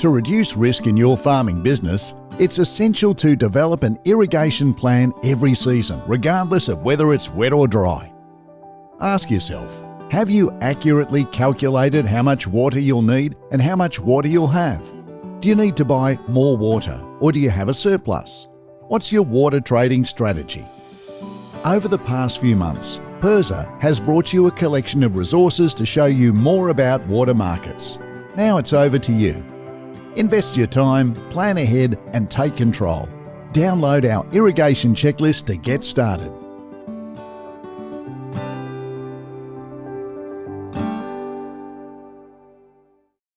To reduce risk in your farming business, it's essential to develop an irrigation plan every season, regardless of whether it's wet or dry. Ask yourself Have you accurately calculated how much water you'll need and how much water you'll have? Do you need to buy more water or do you have a surplus? What's your water trading strategy? Over the past few months, PIRSA has brought you a collection of resources to show you more about water markets. Now it's over to you. Invest your time, plan ahead, and take control. Download our irrigation checklist to get started.